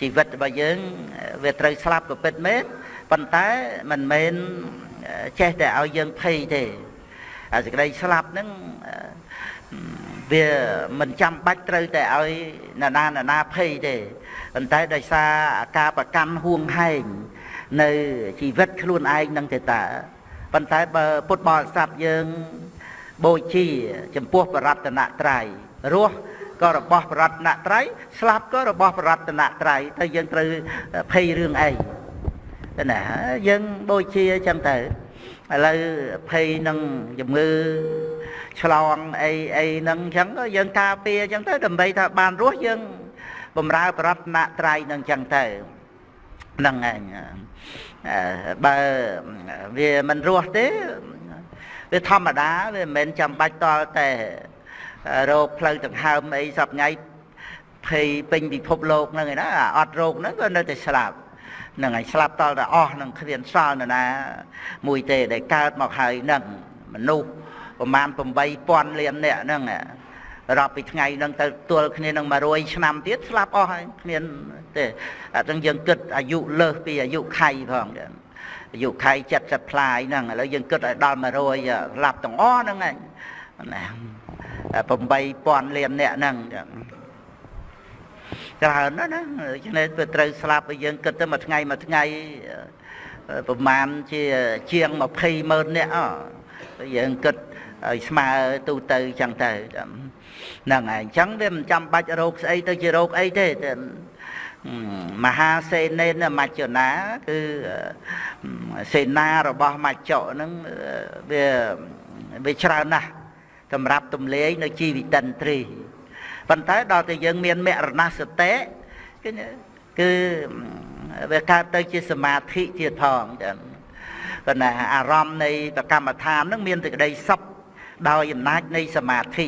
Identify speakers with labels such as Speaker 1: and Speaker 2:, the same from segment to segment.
Speaker 1: ជីវិតរបស់យើងវាត្រូវស្លាប់ក៏ពិតមែនប៉ុន្តែមិនមែនចេះតែឲ្យយើងភ័យទេអាសេចក្តីស្លាប់ហ្នឹងវាមិនចាំបាច់ត្រូវតែឲ្យណានាណាភ័យទេប៉ុន្តែដោយសារការប្រកាន់ហួងហែងនៅជីវិតខ្លួនឯងនឹងទេតាប៉ុន្តែបើពុទ្ធបរិស័ទយើងបូជា ចំពោះបរតនត្រ័យរស់ ក៏របស់បរតនត្រ័យស្លាប់ក៏របស់បរតនត្រ័យទៅយើងត្រូវភ័យរឿងអីណាយើងបូជាចឹងទៅឥឡូវភ័យនឹងជំងឺឆ្លងអីអីហ្នឹងអញ្ចឹងយើងការពារអញ្ចឹងទៅដើម្បីថាបានរស់យើងបំរើប្រតនត្រ័យនឹងអញ្ចឹងទៅហ្នឹងឯងបើវាមិនរស់ទេវាធម្មតាវាមិនមែនចាំបាច់តល់តែ រោគផ្លូវដង្ហើមអីសពថ្ងៃភ័យពេញពិភពលោកហ្នឹងឯណាអត់រោគហ្នឹងក៏នៅតែស្លាប់ហ្នឹងហើយស្លាប់តល់តែអស់នឹងគ្មានសល់នរណា មួយទេដែលកើតមកហើយហ្នឹងមនុស្សប្រមាណ8000លាននាក់ហ្នឹងរាប់ពីថ្ងៃហ្នឹងទៅទល់គ្នានឹង100ឆ្នាំទៀតស្លាប់អស់ហើយគ្មានទេអាចឹងយើងគិតអាយុលើសពីអាយុខៃផងអាយុខៃ70ផ្លាយហ្នឹងឥឡូវយើងគិតឲ្យដល់100ស្លាប់ទាំងអស់ហ្នឹងឯងណា 8000លាននាក់ហ្នឹងចឹងច្រើនណាស់ណាឆ្នេះវាត្រូវស្លាប់ឲ្យយើងគិតទៅមួយថ្ងៃមួយថ្ងៃប្រហែលជាជាង20ម៉ឺននាក់អយើងគិតឲ្យស្មើទូទៅចឹងទៅហ្នឹងហើយអញ្ចឹងវាមិនចាំបាច់រោគស្អីទៅជារោគអីទេមហាសេនេនមច្ចនាគឺសេនារបស់មច្ចៈហ្នឹងវាវាច្រើនណាស់ សម្រាប់ទំលាយនៅជីវិតិនត្រីប៉ុន្តែដល់តែយើងមានមរណសតិគឺគឺវាកើតទៅជាសមាធិទៀតផងចឹងប៉ុន្តែអារម្មណ៍នៃប្រកម្មដ្ឋានហ្នឹងមានសេចក្តីសុខដោយអំណាចនៃសមាធិ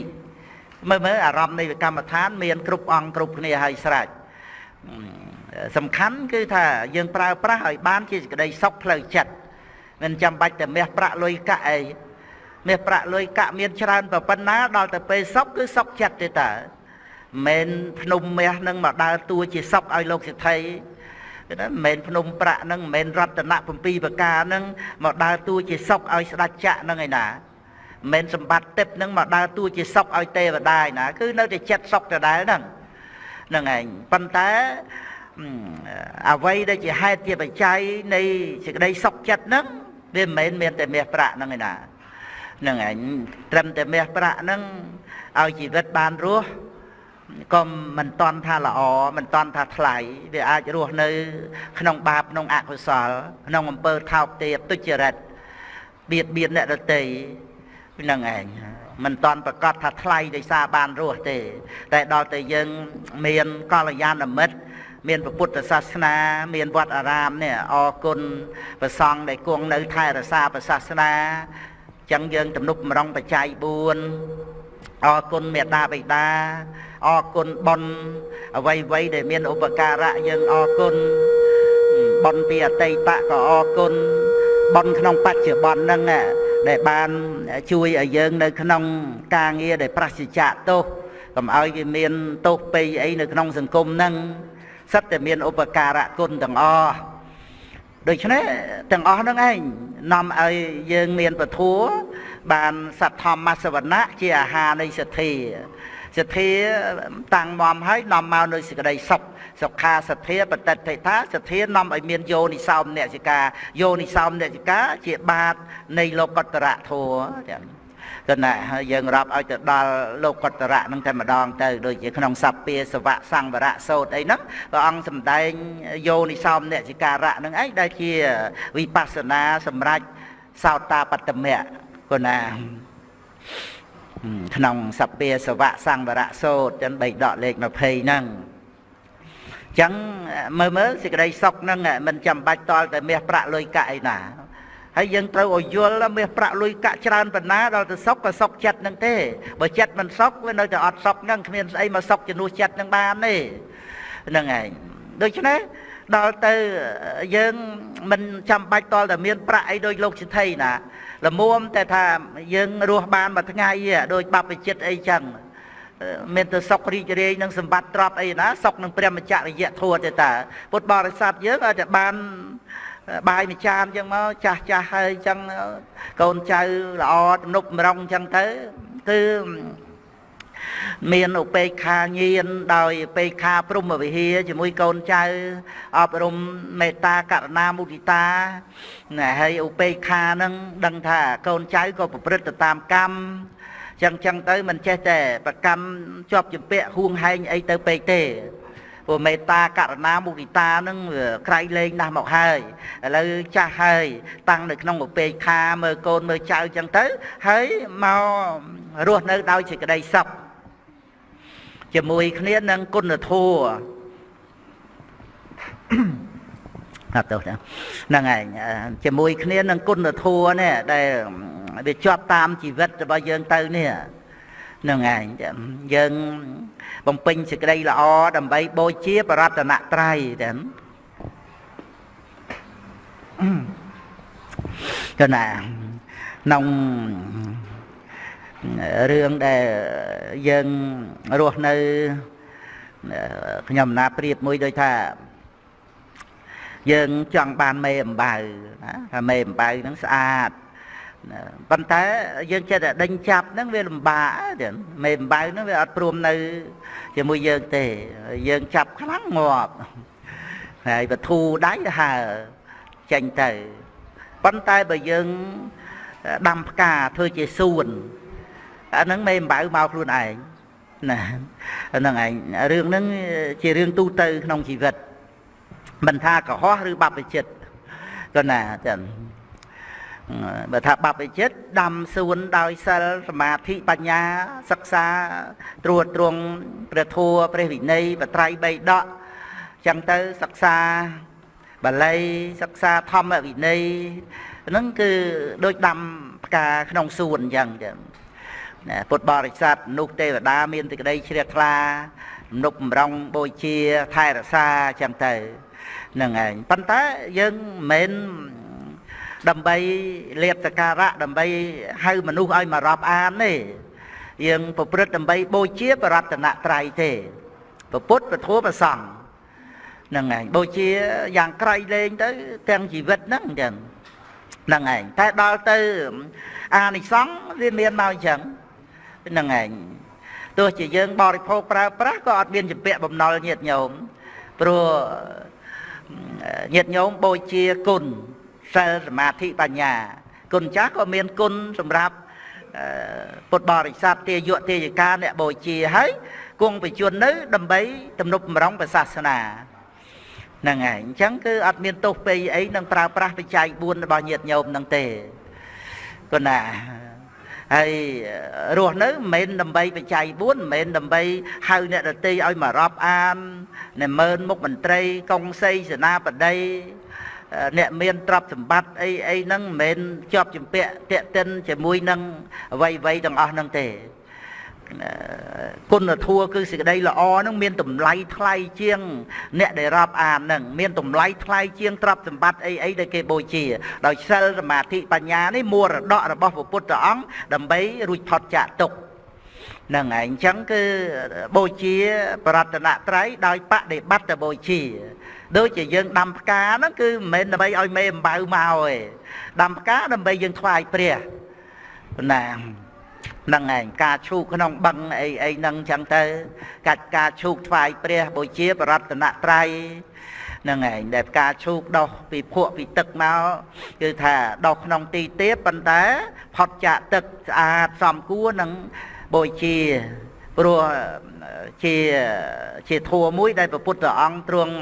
Speaker 1: មើលមើលអារម្មណ៍នៃកម្មដ្ឋាន មានគ្រប់អង្គគ្រប់គ្នាហើយស្រេចសំខាន់គឺថាយើងប្រើប្រាស់ឲ្យបានជាសេចក្តីសុខផ្លូវចិត្តមិនចាំបាច់តែមាសប្រាក់លុយកាក់អី មាសប្រាក់លុយកាក់មានច្រើនប៉ុណ្ណាដល់ទៅពេលសុខគឺសុខចិត្តទេតាមិនភ្នំមាសនឹងមកដើរតួជាសុខឲ្យលោកសិទ្ធិគឺថាមិនមែនភ្នំប្រាក់នឹងមិនមែនរតនៈ7ប្រការនឹងមកដើរតួជាសុខឲ្យស្ដេចចក្រនឹងឯណាមិនសម្បត្តិទឹកនឹងមកដើរតួជាសុខឲ្យទេវតាឯណាគឺនៅតែចិត្តសុខដដែលហ្នឹងហ្នឹងឯងប៉ុន្តែអ្វីដែលជាហេតុជាបច្ច័យនៃសេចក្តីសុខចិត្តហ្នឹងវាមិនមែនមានតែមាសប្រាក់ហ្នឹងឯណាហ្នឹងឯងត្រឹមតែមាសប្រាក់ហ្នឹងឲ្យជីវិតបានរស់ក៏មិនតន់ថាល្អមិនតន់ថាថ្លៃវាអាចរស់នៅ ក្នុងបាបក្នុងអកុសល ក្នុងអំពើថោកទាបទុច្ចរិតបៀតបៀនអ្នកដទៃហ្នឹងឯងមិនតន់ប្រកាសថាថ្លៃដោយសារបានរស់ទេ តែដល់តែយើងមានកល្យាណមិត្តមានពុទ្ធសាសនា មានវត្តអារាមនេះអរគុណប្រសង់ដែលគង់នៅថែរក្សាព្រះសាសនា ចឹងយើងទំនុកម្រងបច្ច័យ4អរគុណមេដាបិតាអរគុណប៉ុនអ្វីអ្វីដែលមានឧបការៈយើងអរគុណប៉ុនពីអតីតក៏អរគុណប៉ុនក្នុងបច្ចុប្បន្នហ្នឹងដែលបានជួយឲ្យយើងនៅក្នុងការងារដែលប្រសិជ្ជៈទោសកុំឲ្យវាមានទោសពេយអីនៅក្នុងសង្គមហ្នឹងសិតតែមានឧបការៈគុណទាំងអស់ដូច្នេះទាំងអស់ហ្នឹងឯង នាំឲ្យយើងមានពធัวបានសត្វធម្មសវណៈជាអាហារនៃសទ្ធាសទ្ធាតាំងមមហើយនាំមកនៅសេចក្តីសុខសុខាសទ្ធាបតិដ្ឋិថាសទ្ធានាំឲ្យមានយោនិសោមនសិកាយោនិសោមនសិកាជាបាតនៃលោកតរៈធัวចឹង គណៈយើងរាប់ឲ្យទៅដល់លោកតរៈនឹងតែម្ដងទៅដូចជាក្នុងសព្វាសវៈសង្វរៈសោតអីហ្នឹងព្រះអង្គសម្ដែងយោនិសោមនសិការៈនឹងឯងដែលជាវិបស្សនាសម្រាប់សោតាបត្តមៈគណាក្នុងសព្វាសវៈសង្វរៈសោតចឹងបីដកលេខ20ហ្នឹងចឹងមើលមើលសេចក្តីសុខហ្នឹងមិនចាំបាច់តល់តែមាសប្រាក់លុយកាក់អីណា ហើយយើងត្រូវឲ្យយល់មាសប្រាក់លុយកាក់ច្រើនប៉ុណ្ណាដល់ទៅសុខក៏សុខចិត្តហ្នឹងទេបើចិត្តមិនសុខវានៅតែអត់សុខហ្នឹងគ្មានស្អីមកសុខជំនួសចិត្តហ្នឹងបានទេហ្នឹងឯងដូច្នេះដល់ទៅយើងមិនចាំបាច់តល់តែមានប្រាក់អីដូចលោកសិទ្ធិណាល្មមតែថាយើងរស់បានមួយថ្ងៃដូចបព្វជិតអីចឹងមានទៅសុខរីករាយនឹងសម្បត្តិទ្រព្យអីណាសុខនឹងព្រះមច្ចរិយធัวទេតាពុទ្ធបរិស័ទយើងអាចតែបាន បាយមួយចានអញ្ចឹងមកចាស់ចាស់ហើយអញ្ចឹងកូនចៅល្អទំនុកម្រងអញ្ចឹងទៅគឺមានឧបេក្ខាញាណដោយឧបេក្ខាព្រមវិហារជាមួយកូនចៅអប់រំមេត្តាករុណាមុទិតាណាហើយឧបេក្ខានឹងដឹងថាកូនចៅក៏ប្រព្រឹត្តទៅតាមកម្មចឹងចឹងទៅមិនចេះតែប្រកម្មជាប់ជំពាក់ហួងហែងអីទៅពេកទេ ព្រោះមេត្តាករុណាមុទិតានឹងក្រៃលែងណាស់មកហើយឥឡូវចាស់ហើយ តាំងនៅក្នុងឧបេក្ខាមើលកូនមើលចៅចឹងទៅ ហើយមករស់នៅដោយសេចក្តីសុខជាមួយគ្នានឹងគុណធម៌អត់ទៅហ្នឹងឯងជាមួយគ្នានឹងគុណធម៌នេះដែលវាជាប់តាមជីវិតរបស់យើងទៅនេះហ្នឹងឯងយើងបំពេញសេចក្តីល្អដើម្បីបូជាបរតនត្រ័យតែទៅណាក្នុងរឿងដែលយើងរស់នៅខ្ញុំណាប្រៀបមួយដូចថាយើងចង់បានមេអំបៅណាថាមេអំបៅហ្នឹងស្អាត ប៉ុន្តែយើងចេះតែដេញចាប់ហ្នឹងវាលំបាកទៀតមេអំបៅហ្នឹងវាអត់ព្រមនៅជាមួយយើងទេយើងចាប់ខ្លាំងងាប់ហើយបធូដៃហើចេញទៅប៉ុន្តែបើយើងដាំផ្កាធ្វើជាសួនអាហ្នឹងមេអំបៅមកខ្លួនឯងណាហ្នឹងឯងរឿងហ្នឹងជារឿងទូទៅក្នុងជីវិតមិនថាកុហកឬបព្វជិតក៏ណាចឹង បើថាបព្វជិតដាំសួនដោយសិលសមាធិបញ្ញាសិក្សាត្រួតត្រងព្រះធម៌ព្រះវិន័យបត្រៃបីដកចឹងទៅសិក្សាបាលីសិក្សាធម្មវិន័យហ្នឹងគឺដូចដាំផ្កាក្នុងសួនអញ្ចឹងចឹងពុទ្ធបរិស័ទនោះទេវតាមានទីក្តីជ្រះថ្លានុបម្រងបូជាថែរក្សាចឹងទៅហ្នឹងឯងប៉ុន្តែយើងមិនមែន ដើម្បីលៀបសការៈដើម្បីហៅមនុស្សឲ្យមករាប់អានទេយើងប្រព្រឹត្តដើម្បីបូជាបរតនត្រ័យទេពុទ្ធពធប្រសង្ឃហ្នឹងឯងបូជាយ៉ាងក្រៃលែងទៅទាំងជីវិតហ្នឹងចឹងហ្នឹងឯងតែដល់ទៅអានិសង្ឃវាមានមកអញ្ចឹងហ្នឹងឯងទោះជាយើងបរិភោគប្រើប្រាស់ក៏អត់មានចម្ពាក់បំណុលញាតញោមព្រោះញាតញោមបូជាគុណ សិលសមាធិបញ្ញា គុណចាស់ក៏មានគុណសម្រាប់ពុទ្ធបរិស័ទទាយុទាយិកាអ្នកបូជាហើយគង់បញ្ជននៅ ដើម្បីទំនុកបំរុងព្រះសាសនាហ្នឹងហើយអញ្ចឹងគឺអត់មានទោសពេអីនឹងប្រើប្រាស់បច្ច័យ4របស់ញាតិញោមហ្នឹងទេគណាហើយរស់នៅមិនមែនដើម្បីបច្ច័យ4មិនមែនដើម្បីហៅអ្នកដតីឲ្យមករាប់អានអ្នកមើលមុខមន្ត្រីកុងសីសេនាបតី អ្នកមានទ្រព្យសម្បត្តិអីអីហ្នឹងមិនមែនជាប់ជំពាក់តេតិនជាមួយនឹងអ្វីអ្វីទាំងអស់ហ្នឹងទេគុណធម៌គឺសេចក្តីល្អហ្នឹងមានតម្លៃថ្លៃជាង អ្នកដែលរាប់អានហ្នឹងមានតម្លៃថ្លៃជាងទ្រព្យសម្បត្តិអីអីដែលគេបូជា ដោយសិលសមាធិបញ្ញានេះមរតករបស់ព្រះពុទ្ធអង្គដើម្បីរួចផុតចាកទុក្ខហ្នឹងហើយអញ្ចឹងគឺបូជា ប្រតនត្រ័យដោយបដិបត្តិបូជា ដូចជាយើងដាំផ្កាហ្នឹងគឺមិនមែនដើម្បីឲ្យមេអំបៅមកទេដាំផ្កាដើម្បីយើងថ្វាយព្រះណាហ្នឹងឯងការឈូកក្នុងបឹងអីអីហ្នឹងចឹងទៅកាច់ការឈូកថ្វាយព្រះបូជាបរតនត្រ័យហ្នឹងឯងដែលផ្កាឈូកដោះពីភក់ពីទឹកមកគឺថាដោះក្នុងទីទៀបប៉ុន្តែផុតចាកទឹកស្អាតសមគួរនឹងបូជា ព្រោះជាជាធัวមួយដែលព្រះពុទ្ធអង្គទ្រង់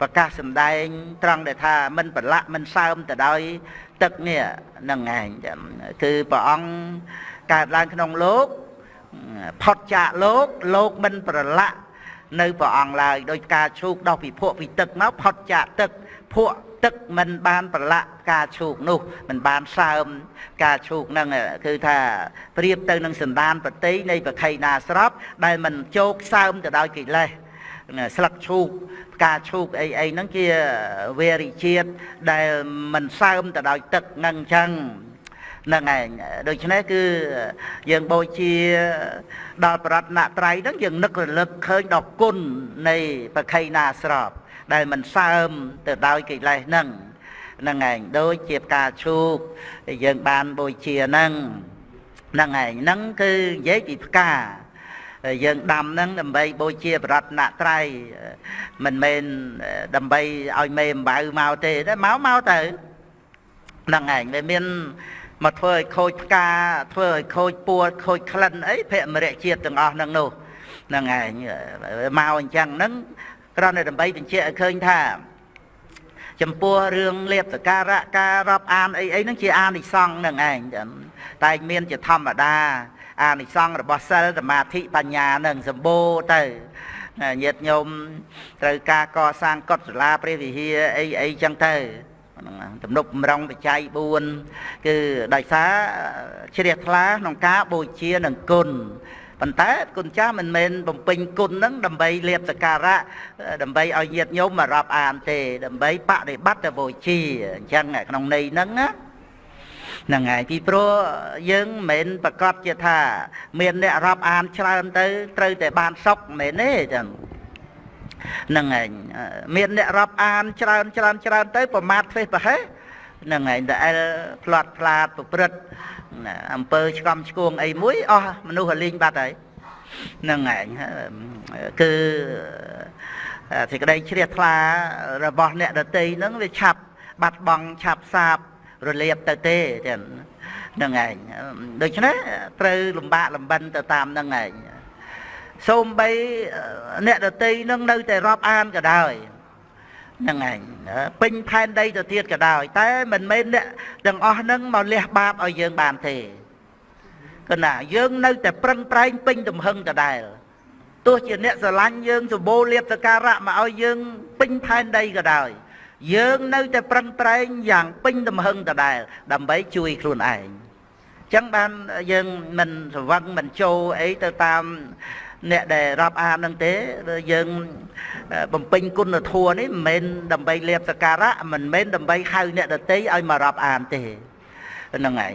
Speaker 1: ប្រកាសសម្ដែង ត្រង់ដែលថាមិនប្រឡាក់មិនសើមទៅដោយទឹកនេះនឹងឯងគឺព្រះអង្គកើតឡើងក្នុងលោកផុតចាកលោកលោកមិនប្រឡាក់នៅព្រះអង្គឡើយដោយការឈូកដោះពីភក់ពីទឹកមកផុតចាកទឹកភក់ ទឹកមិនបានប្រឡាក់ការឈូកនោះមិនបានសើមការឈូកហ្នឹងគឺថាប្រៀបទៅនឹងសន្តានបតីនៃប្រខៃណាស្របដែលមិនជោគសើមទៅដោយកិលេសស្លឹកឈូកផ្កាឈូកអីអីហ្នឹងជាវេរិជាតិដែលមិនសើមទៅដោយទឹកហ្នឹងអញ្ចឹងហ្នឹងឯងដូច្នេះគឺយើងបូជាដល់ប្រតនត្រ័យហ្នឹងយើងនឹករលឹកឃើញដល់គុណនៃបខៃណាស្រប ដែលមិនសើមទៅដោយកិលេសហ្នឹងហ្នឹងឯងដូចជាផ្កាឈូកយើងបានបូជាហ្នឹងហ្នឹងឯងហ្នឹងគឺនិយាយពីផ្កាយើងដាំហ្នឹងដើម្បីបូជាបរតនត្រ័យមិនមែនដើម្បីឲ្យមេអំបៅមកទេតែមកមកទៅហ្នឹងឯងវាមានមកធ្វើឲ្យខូចផ្កាធ្វើឲ្យខូចពួរខូចក្លិនអីភមរៈជាតិទាំងអស់ហ្នឹងនោះហ្នឹងឯងមកអញ្ចឹងហ្នឹង គ្រាន់តែដើម្បីបញ្ជាក់ឲ្យឃើញថា ចំពោះរឿងលៀបសការៈការរាប់អានអីអីហ្នឹងជាអានិសង្ឃនឹងឯងតែមានជាធម្មតាអានិសង្ឃរបស់សិលសមាធិបញ្ញានឹងសម្បូរទៅញាតិញោមត្រូវការកសាងកុដិសាលាព្រះវិហារអីអីចឹងទៅទំនុកបំរុងបច្ច័យ4គឺដោយសារជ្រះថ្លាក្នុងការបូជានឹងគុណ ប៉ុន្តែគុណចាស់មិនមែនបំពេញគុណហ្នឹងដើម្បីលៀបសការៈដើម្បីឲ្យញាតិញោមមករាប់អានទេដើម្បីបដិបត្តិបូជាអញ្ចឹងក្នុងន័យហ្នឹងណាហ្នឹងហើយពីព្រោះយើងមិនមែនប្រកាសជាថា មានអ្នករាប់អានច្រើនទៅ ត្រូវតែបានសុខមិនមែនទេចឹងហ្នឹងឯងមានអ្នករាប់អានច្រើនច្រើនច្រើនទៅ ប្រមាថធ្វើប្រហែសហ្នឹងឯងតែអែលផ្្លាត់ផ្លាតប្រព្រឹត្ត អំពើឆ្កំឆ្គងអីមួយអស់មនុស្សរលីងបាត់ហើយហ្នឹងឯងគឺសេចក្តីជ្រះថ្លារបស់អ្នកដតីហ្នឹងវាឆាប់បាត់បង់ឆាប់សាបរលាបទៅទេចឹងហ្នឹងឯងដូច្នេះត្រូវលំបាកលំបិនទៅតាមហ្នឹងឯងសូមបីអ្នកដតីនឹងនៅតែរាប់អានក៏ដោយ ហ្នឹងឯងពេញផែនដីទៅទៀតក៏ដោយតែមិនមែនអ្នកទាំងអស់ហ្នឹងមកលះបាបឲ្យយើងបានទេគណាយើងនៅតែប្រឹងប្រែងពេញទំហឹងដដែលទោះជាអ្នកស្រឡាញ់យើងសម្បូរលៀបសការៈមកឲ្យយើងពេញផែនដីក៏ដោយយើងនៅតែប្រឹងប្រែងយ៉ាងពេញទំហឹងដដែលដើម្បីជួយខ្លួនឯងចឹងបានយើងមិនស្វឹងមិនចូលអីទៅតាម អ្នកដែលរាប់អាននឹងទេយើងបំពេញគុណធម៌នេះមិនមែនដើម្បីលៀបសការៈមិនមែនដើម្បីហៅអ្នកដតីឲ្យមករាប់អានទេហ្នឹងឯង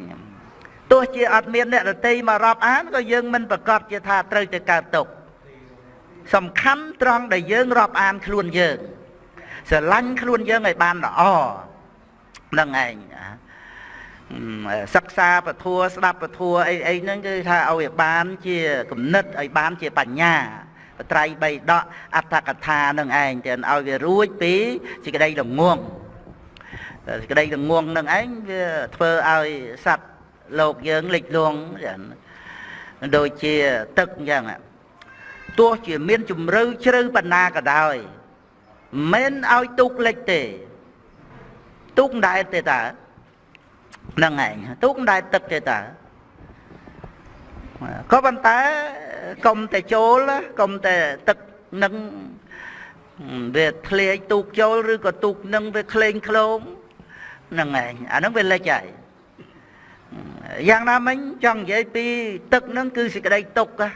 Speaker 1: ទោះជាអត់មានអ្នកដតីមករាប់អានក៏យើងមិនប្រកាសជាថាត្រូវទៅកើតទុកសំខាន់ត្រង់ដែលយើងរាប់អានខ្លួនយើងស្រឡាញ់ខ្លួនយើងឲ្យបានល្អហ្នឹងឯង សិក្សាពធัวស្ដាប់ពធัวអីអីហ្នឹងគឺថាឲ្យបានជាគំនិតឲ្យបានជាបញ្ញាបត្រៃបីដកអត្តកថានឹងឯងទៅឲ្យវារួចពីសេចក្តីល្ងងសេចក្តីល្ងងនឹងឯងវាធ្វើឲ្យសត្វលោកយើងលិចលង់ដូចជាទឹកអញ្ចឹងទោះជាមានជំរឿជ្រៅបណ្ណាក៏ដោយមិនឲ្យទុកលិចទេទុកមិនដែរទេតើ ហ្នឹងឯងទូកមិនដែលទឹកទេតើក៏ប៉ុន្តែកុំតែចូលកុំតែទឹកនឹងវាធ្លាយទូកចូលឬក៏ទូកនឹងវាក្លែងក្លោមហ្នឹងឯងអាហ្នឹងវាលិចហើយយ៉ាងណាមិញចង់និយាយពីទឹកហ្នឹងគឺសេចក្តីទុកសេច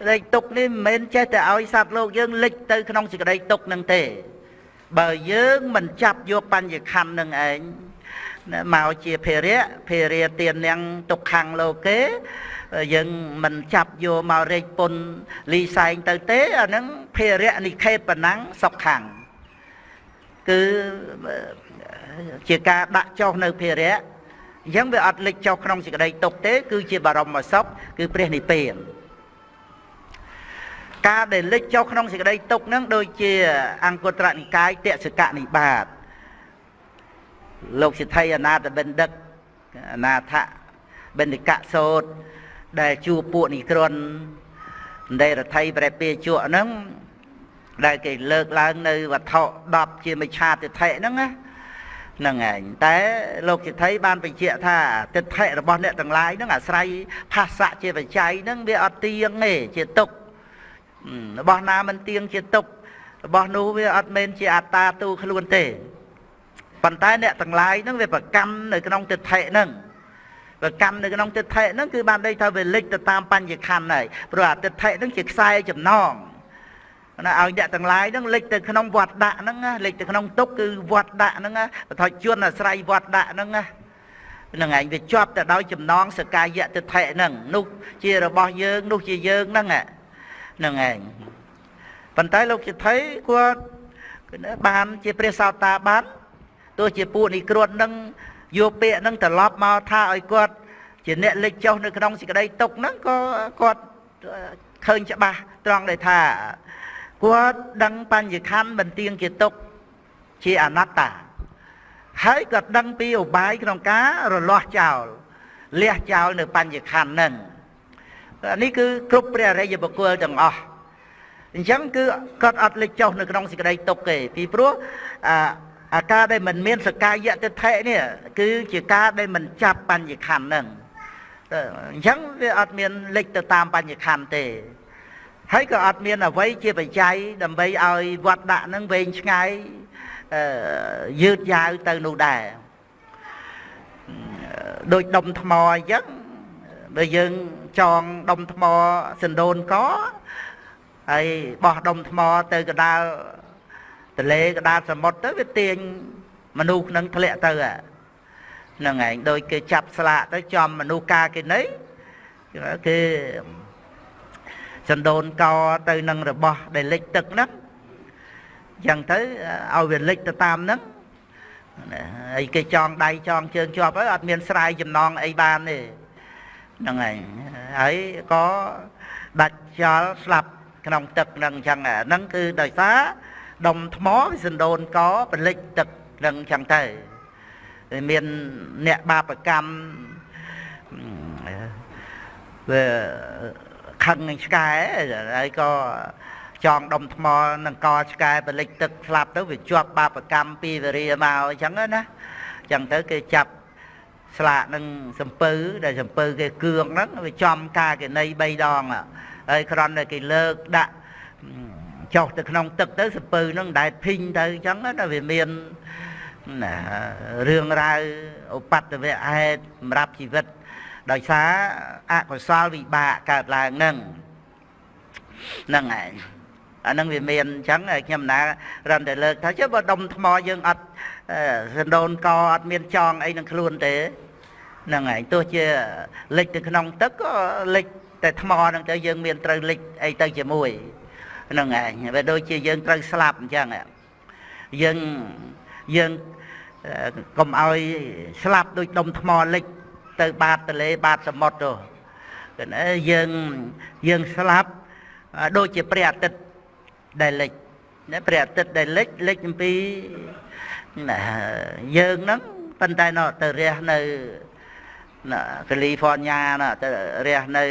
Speaker 1: ក្តីទុកនេះមិនមែនចេះតែឲ្យសត្វលោកយើងលិចទៅក្នុងសេចក្តីទុកហ្នឹងទេ បើយើងមិនចាប់យកបញ្ញខណ្ឌនឹងឯង មកជាភារៈភារៈទាននាងទុកខាងលោកេយើងមិនចាប់យកមករែកពុនលីសែងទៅទេអាហ្នឹងភារៈនិខេតប៉ុណ្ណឹងសុខខាងគឺជាការដាក់ចុះនៅភារៈអញ្ចឹងវាអត់លេចចុះក្នុងសេចក្តីទុកទេ គឺជាបរមសុខគឺព្រះនិព្វានការដែលលេចចុះក្នុងសេចក្តីទុកហ្នឹងដូចជា អង្គត្រនិកាយតេសកនិបាត លោកសិទ្ធិអនាថបិណ្ឌិកអនាថបិណ្ឌិកសោតដែលជួបពួកនិក្រននៃរដ្ឋីប្រែពាជក់ហ្នឹងដែលគេលើកឡើងនៅវត្ថុ10ជាមិឆាទិដ្ឋិហ្នឹងណាហ្នឹងឯងតែលោកសិទ្ធិបានបញ្ជាក់ថាទិដ្ឋិរបស់អ្នកទាំងឡាយហ្នឹងអាស្រ័យផាសៈជាបច្ច័យហ្នឹងវាអត់ទៀងទេជាទុករបស់ណាមិនទៀងជាទុករបស់នោះវាអត់មែនជាអត្តាទូខ្លួនទេ ប៉ុន្តែអ្នកទាំងឡាយហ្នឹងវាប្រកម្មនៅក្នុងទិដ្ឋិហ្នឹងប្រកម្មនៅក្នុងទិដ្ឋិហ្នឹងគឺបានន័យថាវាលិចទៅតាមបញ្ញខណ្ឌហើយព្រោះអាទិដ្ឋិហ្នឹងជាខ្សែចំណងណាឲ្យអ្នកទាំងឡាយហ្នឹងលិចទៅក្នុងវត្តដាក់ហ្នឹងលិចទៅក្នុងទុកគឺវត្តដាក់ហ្នឹងបថុជនអាស្រ័យវត្តដាក់ហ្នឹងនឹងឯងវាជាប់ទៅដោយចំណងសកាយៈទិដ្ឋិហ្នឹងនោះជារបស់យើងនោះជាយើងហ្នឹងហ្នឹងឯងប៉ុន្តែលោកជាថៃគាត់បានជាព្រះសោតាបាន ទោះជាពួកនិក្រួតនឹងយកពាក្យហ្នឹងត្រឡប់មកថាឲ្យគាត់ជាអ្នកលេចចុះនៅក្នុងសេចក្តីទុកហ្នឹងក៏គាត់ឃើញច្បាស់ត្រង់ដែលថាគាត់ដឹងបញ្ញខណ្ឌមិនទៀងជាទុកជាអនត្តា ហើយក៏ដឹងពីឧបាយក្នុងការរលាស់ចោលលះចោលនៅបញ្ញខណ្ឌហ្នឹងនេះគឺគ្រប់ព្រះអរិយបុគ្គលទាំងអស់អញ្ចឹងគឺគាត់អត់លេចចុះនៅក្នុងសេចក្តីទុកទេពីព្រោះអា អាការដែលមិនមានសកាយៈទិដ្ឋិនេះគឺជាការដែលមិនចាប់បញ្ញខណ្ឌហ្នឹងអញ្ចឹងវាអត់មានលេចទៅតាមបញ្ញខណ្ឌទេហើយក៏អត់មានអ្វីជាបច្ច័យដើម្បីឲ្យវត្តដាក់នឹងវែងឆ្ងាយយឺតយ៉ាវទៅនោះដែរដូចដុំថ្មអញ្ចឹងបើយើងចងដុំថ្មសណ្ដូនកហើយបោះដុំថ្មទៅកដាល ទលេកដាលសមុទ្រទៅវាទាញមនុស្សនឹងធ្លាក់ទៅហ្នឹងឯងដូចគេចាប់ស្លាកទៅចំមនុស្សកាគេណីគេសណ្ដូនកទៅនឹងរបស់ដែលលិចទឹកហ្នឹងចឹងទៅឲ្យវាលិចទៅតាមហ្នឹងហើយគេចងដៃចងជើងជាប់ហើយអត់មានស្រ័យចំណងអីបានទេហ្នឹងហើយហើយក៏ដាច់ចោលស្លាប់ក្នុងទឹកហ្នឹងចឹងហ្នឹងគឺដោយសារ ដុំថ្មវាសណ្ដូនកពលិចទឹកហ្នឹងចឹងទៅមានអ្នកបាបកម្មវាខឹងនឹងឆ្កែហើយក៏ចងដុំថ្មនឹងកឆ្កែបលិចទឹកស្លាប់ទៅវាជាប់បាបកម្មពីវរាមកអញ្ចឹងណាអញ្ចឹងទៅគេចាប់ស្លាកនឹងសំពៅដែលសំពៅគេគឿងហ្នឹងវាចំការកណី3ដងហើយគ្រាន់តែគេលើកដាក់ ចុះទៅក្នុងទឹកទៅសំពៅហ្នឹងដែលភីងទៅអញ្ចឹងណាវាមានណារឿងរ៉ាវឧបតវៈហេតុសម្រាប់ជីវិត ដោយសារអកុសលវិបាកកើតឡើងហ្នឹងហ្នឹងឯងអានឹងវាមានអញ្ចឹងខ្ញុំណារំតែលើកថាចុះបើដុំថ្មយើងអត់សណ្ដូនកអត់មានចងអីនឹងខ្លួនទេហ្នឹងហើយទោះជាលិចទៅក្នុងទឹកក៏លិចតែថ្មហ្នឹងទៅយើងមានត្រូវលិចអីទៅជាមួយហ្នឹងឯងវាដូចជាយើងត្រូវស្លាប់អញ្ចឹងយើងយើងកុំឲ្យស្លាប់ដូចដុំថ្មលិចទៅបាតទលេបាតសមុទ្រទៅយើងយើងស្លាប់ដូចជាព្រះអាទិត្យដែលលិចណាព្រះអាទិត្យដែលលិចលិចអំពីណាយើងហ្នឹងប៉ុន្តែនៅទៅរះនៅណាកាលីហ្វ័រញ៉ាណាទៅរះនៅ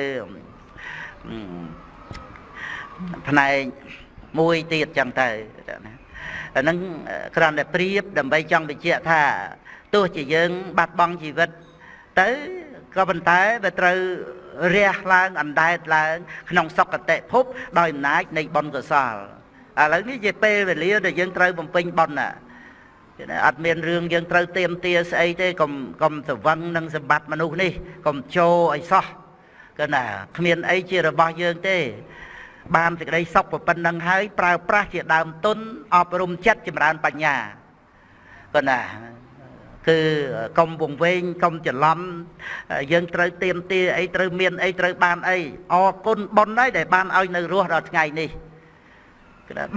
Speaker 1: ផ្នែកមួយទៀតចឹងទៅណាអាហ្នឹងគ្រាន់តែប្រៀបដើម្បីចង់បញ្ជាក់ថាទោះជាយើង បាត់បង់ជីវិត ទៅក៏ប៉ុន្តែវាត្រូវរះឡើងអណ្ដែតឡើង ក្នុងសុគតិភព ដោយអំណាចនៃបុណ្យកុសលឥឡូវនេះជាពេលវេលាដែលយើងត្រូវបំពេញបុណ្យណាអត់មានរឿងយើងត្រូវទៀមទាស្អីទេកុំកុំសវឹងនឹងសម្បត្តិមនុស្សនេះកុំចូលឲ្យសោះគឺណាគ្មានអីជារបស់យើងទេ បានសេចក្តីសុខប៉ុណ្្នឹងហើយប្រើប្រាស់ជាដើមទុនអប់រំចិត្តចម្រើនបញ្ញាគឺណាគឺកុំវង្វេងកុំច្រឡំយើងត្រូវទៀមទាអីត្រូវមានអីត្រូវបានអីអរគុណប៉ុនហើយដែលបានឲ្យនៅរស់ដល់ថ្ងៃនេះ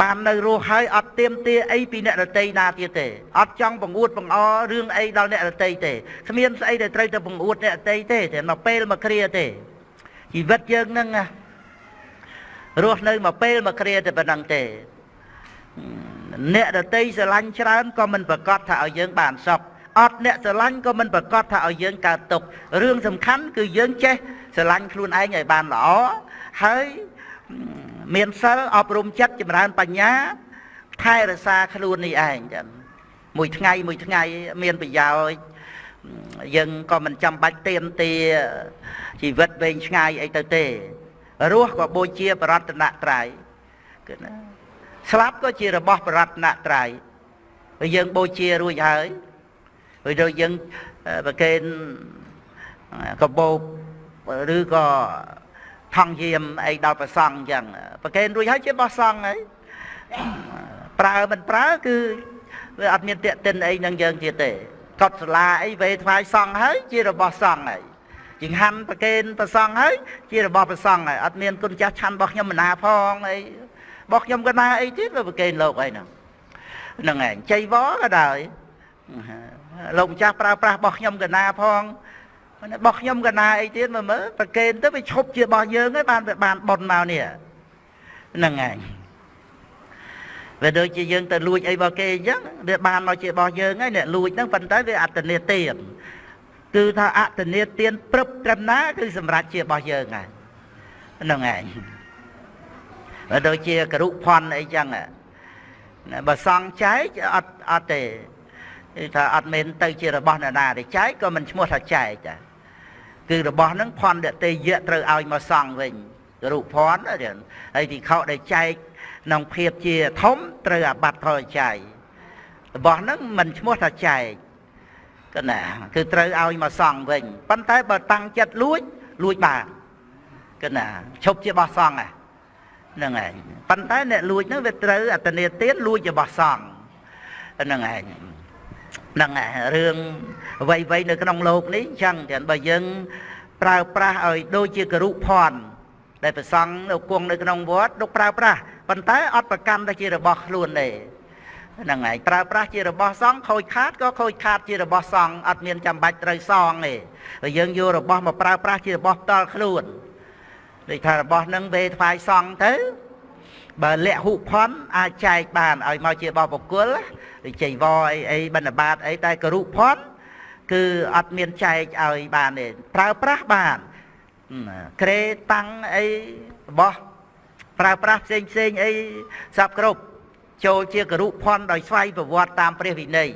Speaker 1: បាននៅរស់ហើយអត់ទៀមទាអីពីអ្នករតីណាទៀតទេអត់ចង់បង្អួតបង្អរឿងអីដល់អ្នករតីទេគ្មានស្អីដែលត្រូវទៅបង្អួតអ្នករតីទេតែមកពេលមកគ្រាទេជីវិតយើងហ្នឹង រស់នៅមកពេលមកគ្រាតែប៉ុណ្ណឹងទេអ្នករតីស្រឡាញ់ច្រើនក៏មិនប្រកាសថាឲ្យយើងបានសុខអត់អ្នកស្រឡាញ់ក៏មិនប្រកាសថាឲ្យយើងកើតទុករឿងសំខាន់គឺយើងចេះស្រឡាញ់ខ្លួនឯងឲ្យបានល្អហើយមានសិលអប់រំចិត្តចម្រើនបញ្ញាថែរក្សាខ្លួននេះឯងចឹងមួយថ្ងៃមួយថ្ងៃមានប្រយោជន៍យើងក៏មិនចាំបាច់ទៀមទាជីវិតវែងឆ្ងាយអីទៅទេ រស់ក៏បូជាបរតនត្រ័យគឺណាស្លាប់ក៏ជារបស់បរតនត្រ័យហើយយើងបូជារួចហើយហើយដូចយើងប្រកេនកបោបឬក៏ថងយាមអីដល់ប្រសង់អញ្ចឹងប្រកេនរួចហើយជាបោះសង់ហើយប្រើមិនប្រើគឺវាអត់មានតេតិនអីនឹងយើងទៀតទេកត់សាលាអីវេថ្វាយសង្ឃហើយជារបស់សង្ឃហើយ ចង្ហាន់ប្រគេនប្រសង្ឃហើយជារបស់ប្រសង្ឃហើយអត់មានគុណចាស់ឆាន់របស់ខ្ញុំមណាផងអីរបស់ខ្ញុំកណាអីទៀតវាប្រគេនលោកអីហ្នឹងហ្នឹងឯងចៃវក៏ដោយលោកម្ចាស់ប្រើប្រាស់របស់ខ្ញុំកណាផងរបស់ខ្ញុំកណាអីទៀតមើលមើលប្រគេនទៅវាឈប់ជារបស់យើងហើយបានវាបានប៉ុនមកនេះហ្នឹងឯងវាដូចជាយើងទៅលួចអីរបស់គេអញ្ចឹងវាបានមកជារបស់យើងហើយអ្នកលួចហ្នឹងប៉ុន្តែវាអត្តនេទាន គឺថាអត្តនេទានព្រឹបត្រឹមណា គឺសម្រាប់ជារបស់យើងហើយហ្នឹងឯងបើដូចជាករុផនអីចឹងបើសង់ចែកអត់អត់ទេគឺថាអត់មែនទៅជារបស់នរណាទេចែកក៏មិនឈ្មោះថាចែកដែរគឺរបស់ហ្នឹងផនដតេយៈត្រូវឲ្យមកសង់វិញរូបផនហើយទីខោដែលចែកក្នុងភាពជាធំត្រូវអាបត្តិផលចែករបស់ហ្នឹងមិនឈ្មោះថាចែក កណាគឺត្រូវឲ្យមកសងវិញប៉ុន្តែបើតាំងចិត្តលួចលួចបានកណាឈប់ជារបស់សងហ្នឹងឯងប៉ុន្តែអ្នកលួចហ្នឹងវាត្រូវអតនេទៀនលួចរបស់សងហ្នឹងឯងហ្នឹងឯងរឿងអ្វីៗនៅក្នុងលោកនេះចឹងតែបើយើងប្រើប្រាស់ឲ្យដូចជាគរុភ័ណ្ឌដែលប្រសង់នៅគង់នៅក្នុងវត្តលោកប្រើប្រាស់ប៉ុន្តែអត់ប្រកាន់ទៅជារបស់ខ្លួនទេ ហ្នឹងហើយប្រើប្រាស់ជារបស់សង្ឃខូចខាតក៏ខូចខាតជារបស់សង្ឃអត់មានចាំបាច់ត្រូវសងទេបើយើងយករបស់មកប្រើប្រាស់ជារបស់ផ្ទាល់ខ្លួនដូចថារបស់ហ្នឹងវេថ្វាយសង្ឃទៅបើលក្ខហុផនអាចចែកបានឲ្យមកជារបស់បុគ្គលដូចចៃវរអីអីបណ្ឌបាតអីតែគរុផនគឺអត់មានចែកឲ្យបានទេប្រើប្រាស់បានក្រេតាំងអីរបស់ប្រើប្រាស់ផ្សេងផ្សេងអីសពគ្រប់ ចូលជាគរុផនដោយស្វ័យប្រវត្តិតាមព្រះវិន័យ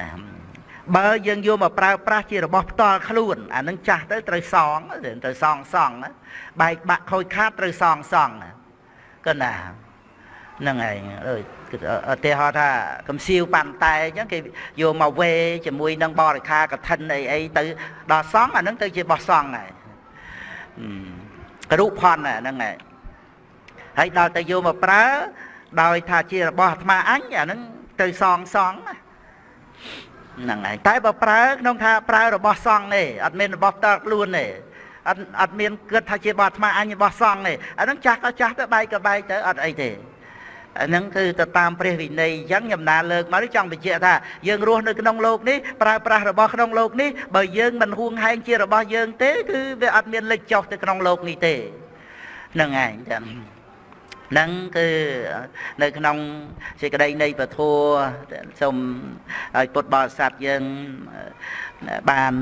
Speaker 1: ណាបើយើងយកមកប្រើប្រាស់ជារបស់ផ្ទាល់ខ្លួនអានឹងចាស់ទៅត្រូវសងត្រូវសងសងបែកបាក់ខូចខាតត្រូវសងសងកណាហ្នឹងឯងអើយឧទាហរណ៍ថាកំសៀវប៉ាន់តែអញ្ចឹងគេយកមកវេជាមួយនឹងបរិខាកឋិនអីអីទៅដល់សងអាហ្នឹងទៅជាបោះសងហើយករុផនហ្នឹងឯងហើយដល់ទៅយកមកប្រើ ដោយថាជារបស់អាត្មាអញអាហ្នឹងទៅសងសងហ្នឹងហើយតែបើប្រើក្នុងថាប្រើរបស់សង្ឃទេអត់មានរបស់តើខ្លួនទេអត់អត់មានគិតថាជារបស់អាត្មាអញរបស់សង្ឃទេអាហ្នឹងចាស់ក៏ចាស់ទៅបែកក៏បែកទៅអត់អីទេអាហ្នឹងគឺទៅតាមព្រះវិន័យអញ្ចឹងខ្ញុំណាលើកមកចង់បញ្ជាក់ថាយើងរស់នៅក្នុងโลกនេះប្រើប្រាស់របស់ក្នុងโลกនេះបើយើងមិនហួងហែងជារបស់យើងទេគឺវាអត់មានលេចចុះទៅក្នុងโลกនេះទេហ្នឹងឯងចឹង នឹងគឺនៅក្នុងសេចក្តីនៃពធសូមឲ្យពុទ្ធបរិស័ទយើងបាន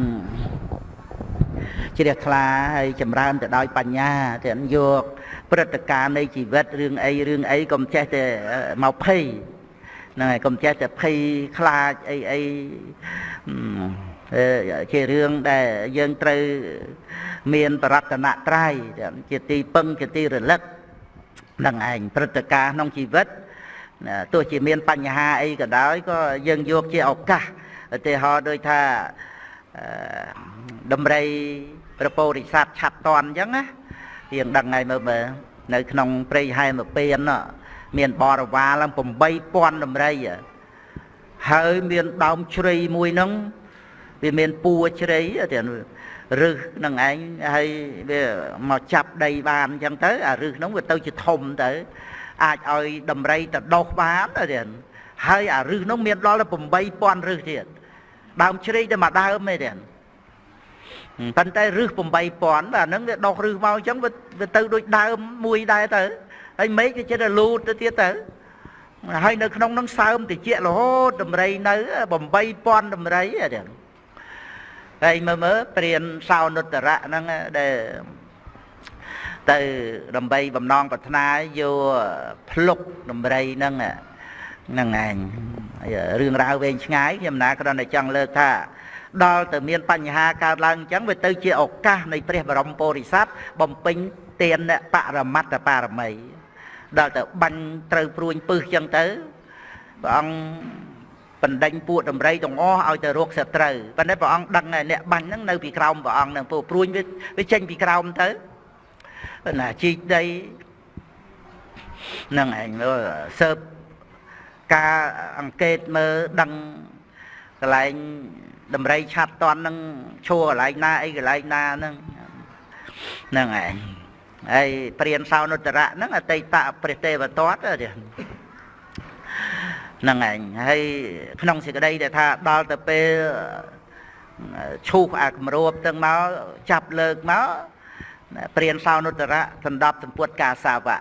Speaker 1: ជ្រះថ្លាហើយចម្រើនទៅដោយបញ្ញាទាំងយកព្រឹត្តិការណ៍នៃជីវិតរឿងអីរឿងអីកុំចេះតែមកភ័យហ្នឹងហើយកុំចេះតែភ័យខ្លាចអីអីជារឿងដែលយើងត្រូវមានបរតនត្រ័យជាទីពឹងជាទីរលឹក នឹងឯងព្រឹត្តិការណ៍ក្នុងជីវិតទោះជាមានបញ្ហាអីក៏ដោយក៏យើងយកជាឱកាសឧទាហរណ៍ដូចថាដំរីប្រពោរិស័ទឆាប់តន់អញ្ចឹងណាយើងដឹងហើយមើលមើលនៅក្នុងព្រៃហែមពៀនមានបរិវារឡើង8000ដំរីហើយមានដើមជ្រៃមួយហ្នឹងវាមានពួរជ្រៃទាំង រឹសនឹងឯងហើយវាមកចាប់ដីបានអញ្ចឹងទៅអារឹសហ្នឹងវាទៅជាធំទៅអាចឲ្យដំរីទៅដុសបានទៀតហើយអារឹសហ្នឹងមានដល់ទៅ8000រឹសទៀតដើមជ្រៃតែមួយដើមទេទៀតប៉ុន្តែរឹស8000បាទហ្នឹងវាដុសរឹសមកអញ្ចឹងវាទៅដូចដើមមួយដែរទៅហើយមេឃវាចិត្តតែលូតទៅទៀតទៅហើយនៅក្នុងហ្នឹងសើមតិចរហូតដំរីនៅ8000ដំរីទៀត ហើយមើលមើលព្រានសោនុត្តរៈហ្នឹងដែលទៅដើម្បីបំណងប្រាថ្នាយកភ្លុកដំរីហ្នឹងហ្នឹងឯងរឿងរ៉ាវវែងឆ្ងាយខ្ញុំណាគ្រាន់តែចង់លើកថាដល់ទៅមានបញ្ហាកើតឡើងអញ្ចឹងវាទៅជាឱកាសនៃព្រះបរមពុរិស័ទបំពេញទានបរមត្តបារមីដល់ទៅបាញ់ត្រូវព្រួញពឹសអញ្ចឹងទៅព្រះអង្គ បណ្ដេញពួកដំរីទាំងអស់ឲ្យទៅរកសត្រូវប៉ុន្តែព្រះអង្គដឹងអ្នកបាញ់ហ្នឹងនៅពីក្រោមព្រះអង្គហ្នឹងពួកព្រួញវាវាចេញពីក្រោមទៅណាជីកដីហ្នឹងឯងមើលសើបការអង្កេតមើលដឹងកន្លែងដំរីឆាត់តន់នឹងឈួរកន្លែងណាអីកន្លែងណាហ្នឹងហ្នឹងឯងហើយព្រានសោនុត្តរៈហ្នឹងអតីតព្រះទេវទត្ត ហ្នឹងឯងហើយក្នុងសេចក្តីដែលថាដល់ទៅពេលឈូសអាគម្របទាំងមកចាប់លើកមកព្រានសោនុត្តរៈសណ្ដប់សម្ពុតកាសាវៈ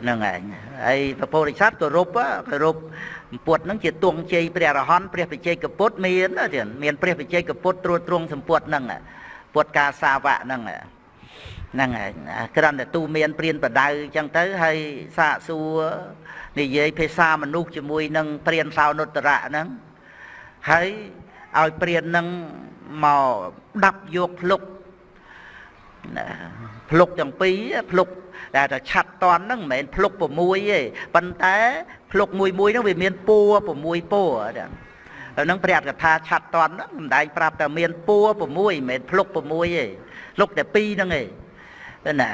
Speaker 1: ហ្នឹងឯងហើយពពុរិស័ទគោរពគោរពសម្ពុតហ្នឹងជាទងជ័យព្រះរហន្តព្រះបច្ចេកពុទ្ធមានទៀតមានព្រះបច្ចេកពុទ្ធត្រួតត្រងសម្ពុតហ្នឹងពុទ្ធកាសាវៈហ្នឹង ហ្នឹងឯងគ្រាន់តែទូមានព្រានបដៅអញ្ចឹងទៅហើយសាកសួរនិយាយភាសាមនុស្សជាមួយនឹងព្រានសោនុត្តរៈហ្នឹងហើយឲ្យព្រាននឹងមកដាប់យកភ្លុកភ្លុកទាំងពីរភ្លុកដែលតែឆាត់តន់ហ្នឹងមិនមែនភ្លុក6ទេប៉ុន្តែភ្លុកមួយមួយហ្នឹងវាមានពួរ6ពួរហ្នឹងព្រះអត្ថកថាឆាត់តន់ហ្នឹងសម្ដែងប្រាប់តែមានពួរ6មិនមែនភ្លុក6ទេភ្លុកតែ2ហ្នឹងឯង ណា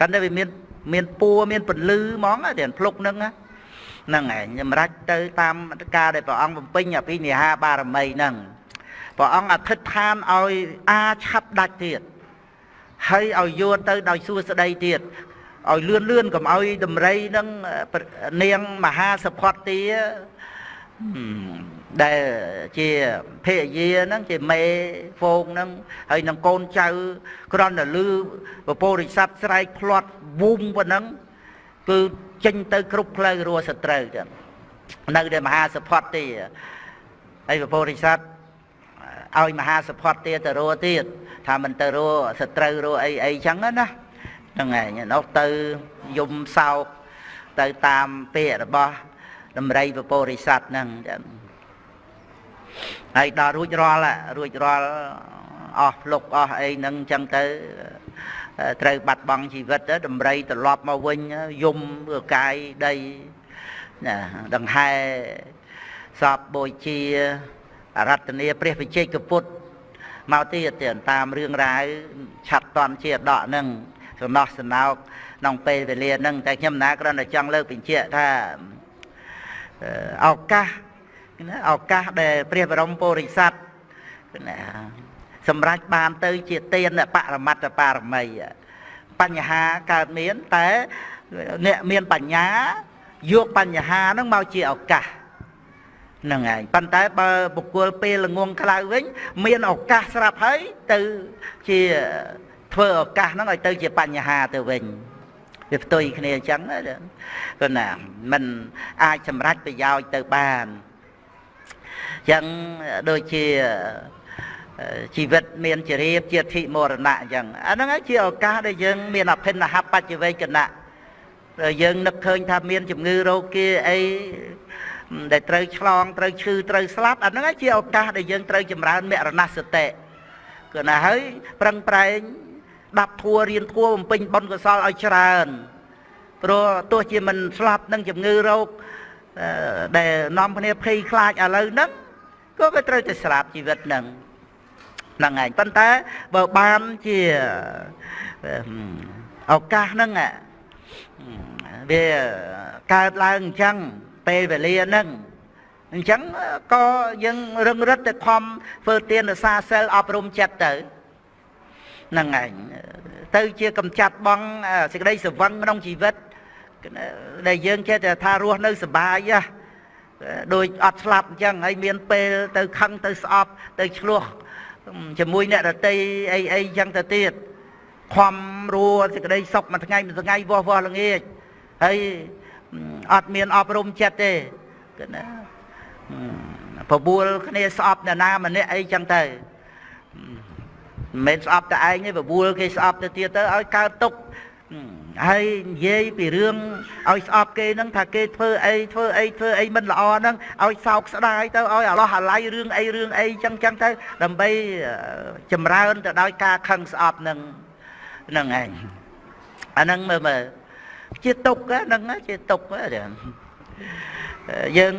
Speaker 1: ប៉ុន្តែវាមានមានពួរមានពលឺហ្មងតែភ្លុកហ្នឹងហ្នឹងឯងសម្រាប់ទៅតាមការដែលព្រះអង្គបំពេញអភិនិហាបារមីហ្នឹងព្រះអង្គអធិដ្ឋានឲ្យអាឆាប់ដាច់ទៀតហើយឲ្យយល់ទៅដោយសួស្ដីទៀតឲ្យលឿនលឿនកុំឲ្យដំរីនឹងនាងមហាសផតទា ដែលជាភរិយាហ្នឹងជាមេហ្វូងហ្នឹងហើយនឹងកូនចៅក្រន់តែលឺពពោរិស័ព្ទស្រែកផ្្លាត់វូមប៉ុណ្ណឹងគឺចេញទៅគ្រប់ផ្លូវរស់សត្រូវចឹងនៅតែមហាសផតទាហើយពពោរិស័ព្ទឲ្យមហាសផតទាទៅរស់ទៀតថាមិនទៅរស់សត្រូវរស់អីអីចឹងណាហ្នឹងឯងនោះទៅយំសោកទៅតាមពាក្យរបស់ដំរីពពោរិស័ទហ្នឹងចឹង ហើយដល់រួចរាល់រួចរាល់អស់ភ្លុកអស់អីហ្នឹងចឹងទៅត្រូវបាត់បង់ជីវិតដំរីត្រឡប់មកវិញយំកាយដីណាដង្ហែសពបូជាអរតនីព្រះវិជ័យកពុទ្ធមកទៀតតាមរឿងរ៉ាវឆាត់តន់ជាដកហ្នឹងសំណោះសំណោកក្នុងពេលវេលាហ្នឹងតែខ្ញុំណាគ្រាន់តែចង់លើកបញ្ជាក់ថាឱកាស ណាឱកាសដែលព្រះបរមពុរិស័ទណាសម្រាប់បានទៅជាទានបរមត្តបារមីបញ្ហាកើតមានតែអ្នកមានបញ្ញាយកបញ្ហាហ្នឹងមកជាឱកាសហ្នឹងឯងប៉ុន្តែបើបុគ្គលពេលល្ងងខ្លៅវិញ មានឱកាសស្រាប់ហើយទៅជាធ្វើឱកាសហ្នឹងឲ្យទៅជាបញ្ហាទៅវិញវាផ្ទុយគ្នាអញ្ចឹងគឺណាมันអាចសម្រេចប្រយោជន៍ទៅបានអញ្ចឹងដូចជាជីវិតមានជារៀបជាធិមរណៈអញ្ចឹងអាហ្នឹងហើយជាឱកាសដែលយើងមានអភិនហបច្ចវេកណៈយើងនឹកឃើញថាមានជំងឺរោគាអីដែលត្រូវឆ្លងត្រូវឈឺត្រូវស្លាប់អាហ្នឹងជាឱកាសដែលយើងត្រូវចម្រើនមរណសតិគឺណាហើយប្រឹងប្រែងដាប់ធัวរៀនធัวបំពេញបុណ្យកុសលឲ្យច្រើនព្រោះទោះជាមិនស្លាប់នឹងជំងឺរោគដែលនាំគ្នាភ័យខ្លាចឥឡូវហ្នឹង ក៏វាត្រូវតែស្លាប់ជីវិតហ្នឹងហ្នឹងឯងប៉ុន្តែបើបានជាឱកាសហ្នឹងវាកើតឡើងអញ្ចឹងពេលវេលាហ្នឹងអញ្ចឹងក៏យើងរឹងរិតទៅខំធ្វើទានរសាសិលអប់រំចិត្តទៅហ្នឹងឯងទៅជាកំចាត់បងសេចក្តីសវឹងក្នុងជីវិតដែលយើងចេះតែថារស់នៅសុបាយហ៎ ដូចអត់ស្លាប់អញ្ចឹងហើយមានពេលទៅខឹងទៅស្អប់ទៅឆ្លោះជាមួយអ្នករតីអីអីអញ្ចឹងទៅទៀតខំរួសេចក្តីសុខមួយថ្ងៃមួយថ្ងៃវោះវោះល្ងាចហើយអត់មានអប់រំចិត្តទេគឺណាបបួលគ្នាស្អប់អ្នកណាម្នាក់អីចឹងទៅមិនមែនស្អប់តែឯងទេបបួលគេស្អប់ទៅទៀតទៅឲ្យកើតទុក ហើយនិយាយពីរឿងឲ្យស្អប់គេហ្នឹងថាគេធ្វើអីធ្វើអីធ្វើអីមិនល្អហ្នឹងឲ្យសោកស្ដាយទៅឲ្យអាឡោះអាឡៃរឿងអីរឿងអីចឹងចឹងទៅដើម្បីចម្រើនទៅដោយការខឹងស្អប់ហ្នឹងហ្នឹងឯងអាហ្នឹងមើលមើលជាទុកហ្នឹងជាទុកយើង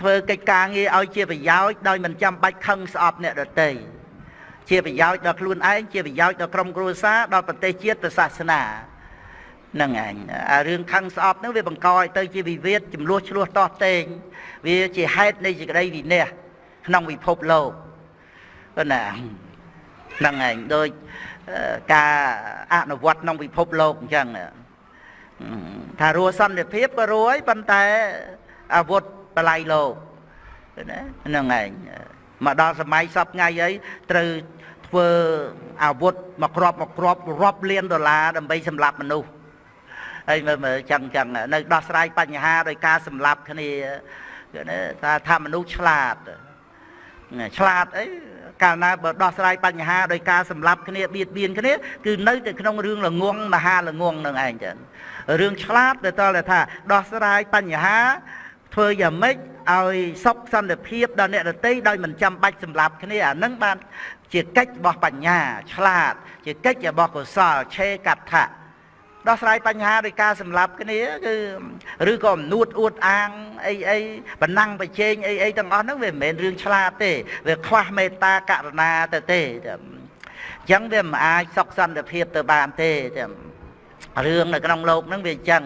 Speaker 1: ធ្វើកិច្ចការងារឲ្យជាប្រយោជន៍ដោយមិនចាំបាច់ខឹងស្អប់អ្នកដទៃជាប្រយោជន៍ដល់ខ្លួនឯងជាប្រយោជន៍ដល់ក្រុមគ្រួសារដល់ប្រទេសជាតិប្រសាសនាហ្នឹងឯងអារឿងខឹងស្អប់ហ្នឹងវាបង្កឲ្យទៅជាវិវាទចំនួនឆ្លោះតោះតេងវាជាហេតុនៃសេចក្តីវិន័យឃក្នុងពិភពលោកណាហ្នឹងឯងដូចការអនុវត្តក្នុងពិភពលោកអញ្ចឹងថារੂសន្តិភាពក៏រួយប៉ុន្តែអាវុធបល័យលោកណាហ្នឹងឯងមកដល់សម័យសពថ្ងៃអីត្រូវធ្វើអាវុធមកគ្រាប់មកគ្រាប់រាប់លានដុល្លារដើម្បីសម្លាប់មនុស្ស ហើយមើលមើលចឹងចឹងនៅដោះស្រាយបញ្ហាដោយការសម្លាប់គ្នាណាថាថាមនុស្សឆ្លាតឆ្លាតអីកាលណាបើដោះស្រាយបញ្ហាដោយការសម្លាប់គ្នាបៀតបៀនគ្នាគឺនៅតែក្នុងរឿងល្ងងមហាល្ងងនឹងឯងចឹងរឿងឆ្លាតទៅតតែថាដោះស្រាយបញ្ហាធ្វើយ៉ាងម៉េចឲ្យសុខសន្តិភាពដល់អ្នកដទៃដោយមិនចាំបាច់សម្លាប់គ្នាអានឹងបានជាកិច្ចរបស់បញ្ញា ឆ្លាត ជាកិច្ចរបស់កុសលឆេកថា ដោះស្រាយបញ្ហាដោយការសម្លាប់គ្នាគឺឬក៏អំនួតអួតអាងអីអីបណ្ណាំងប្រជែងអីអីទាំងអស់ហ្នឹងវាមិនមែនរឿងឆ្លាតទេវាខ្វះមេត្តាករុណាទៅទេអញ្ចឹងវាមិនអាចសុខសន្តិភាពទៅបានទេរឿងនៅក្នុងโลกហ្នឹងវាអញ្ចឹង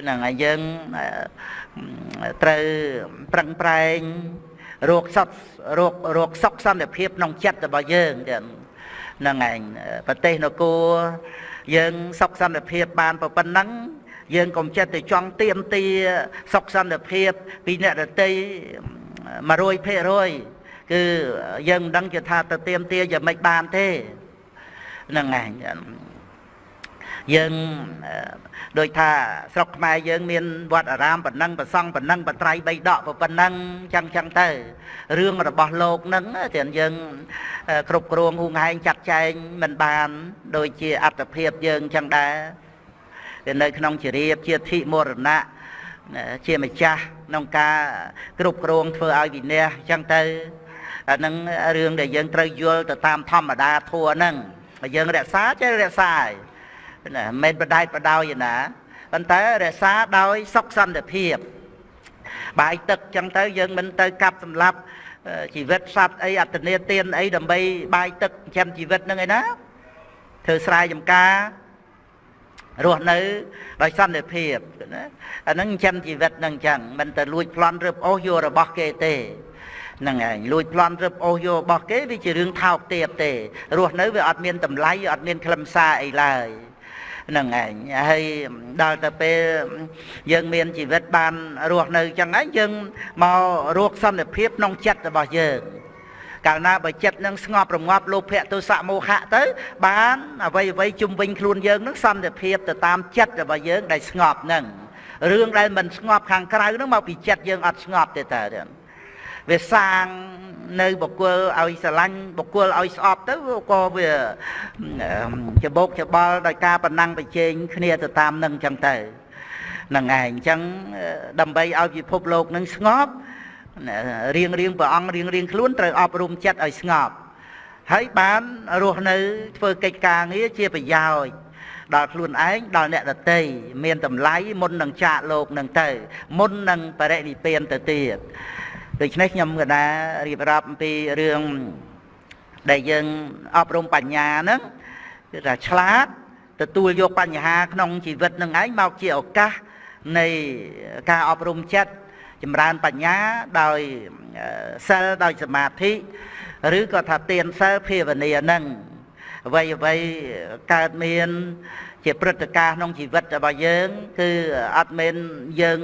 Speaker 1: ហ្នឹងហើយយើងត្រូវប្រឹងប្រែងរោគសុខរោគរោគសុខសន្តិភាពក្នុងចិត្តរបស់យើងចឹងហ្នឹងឯងប្រទេសនគរ យើងសុខសន្តិភាពបានប៉ុណ្ណឹងយើងកុំចិត្តទៅចង់ទៀមទាសុខសន្តិភាពពីអ្នកដតី100%គឺយើងមិនដឹងជាថាទៅទៀមទាយ៉ាងម៉េចបានទេហ្នឹងឯងយើង ដូចថាស្រុកខ្មែរយើងមានវត្តអារាមប៉ុណ្ណឹងប្រសង់ប៉ុណ្ណឹងបត្រៃបីដកប៉ុណ្ណឹងចឹងចឹងទៅរឿងរបស់លោកនឹងទាំងយើងគ្រប់គ្រងហួងហែងចាត់ចែងមិនបាន ដូចជាអត្តភាពយើងចឹងដែរវានៅក្នុងជារៀបជាធិមរណៈជាម្ចាស់ក្នុងការគ្រប់គ្រងធ្វើឲ្យវិន័យចឹងទៅអានឹងរឿងដែលយើងត្រូវយល់ទៅតាមធម្មតាធัวហ្នឹងយើងរក្សាចេះរក្សាហើយ ណាមិនបដែតបដោយណាប៉ុន្តែរក្សាដោយសុខសន្តិភាពបាយទឹកចឹងទៅយើងមិនទៅកាប់សម្លាប់ជីវិតសត្វអីអត្តនេទានអីដើម្បីបាយទឹកចិញ្ចឹមជីវិតនឹងឯណាធ្វើស្រែចម្ការរស់នៅដោយសន្តិភាពណាអាហ្នឹងចិញ្ចឹមជីវិតនឹងចឹងមិនទៅលួចប្លន់រឹបអូសយករបស់គេទេហ្នឹងឯងលួចប្លន់រឹបអូសយករបស់គេវាជារឿងថោកទាបទេរស់នៅវាអត់មានតម្លៃអត់មានខ្លឹមសារអីឡើយហ្នឹងឯងហើយដល់ទៅពេលយើងមានជីវិតបានរស់នៅចឹងឯងយើងមករកសន្តិភាពក្នុងចិត្តរបស់យើងកាលណាបើចិត្តនឹងស្ងប់រងាប់លោភៈទោសៈមោហៈទៅ បានអ្វីអ្វីជុំវិញខ្លួនយើងនឹងសន្តិភាពទៅតាមចិត្តរបស់យើងដែលស្ងប់នឹងរឿងដែលមិនស្ងប់ខាងក្រៅនឹងមកពីចិត្តយើងអត់ស្ងប់ទេតើ វាសាងនៅបុគ្គលឲ្យស្រឡាញ់បុគ្គលឲ្យស្អប់ទៅក៏វាច្បោកច្បល់ដោយការប្រណាំងប្រជែងគ្នាទៅតាមនឹងចឹងទៅហ្នឹងឯងអញ្ចឹងដើម្បីឲ្យពិភពលោកនឹងស្ងប់រៀងរៀងព្រះអង្គរៀងរៀងខ្លួនត្រូវអប់រំចិត្តឲ្យស្ងប់ហើយបានរស់នៅធ្វើកិច្ចការងារជាប្រយោជន៍ដល់ខ្លួនឯងដល់អ្នកដតីមានតម្លៃមុននឹងចាកលោកនឹងទៅ មុននឹងបរិនិព្វានទៅទៀត ដូច្នេះខ្ញុំក៏ដែររៀបរាប់អំពីរឿងដែលយើងអប់រំបញ្ញាហ្នឹងគឺថាឆ្លាតទទួលយកបញ្ហាក្នុងជីវិតនឹងឯងមកជាឱកាសនៃការអប់រំចិត្តចម្រើនបញ្ញាដោយសិលដោយសមាធិឬក៏ថាទានសិលភាវនានឹងអ្វីអ្វីកើតមាន ជាព្រឹត្តិការណ៍ក្នុងជីវិតរបស់យើង គឺអត់មែនយើង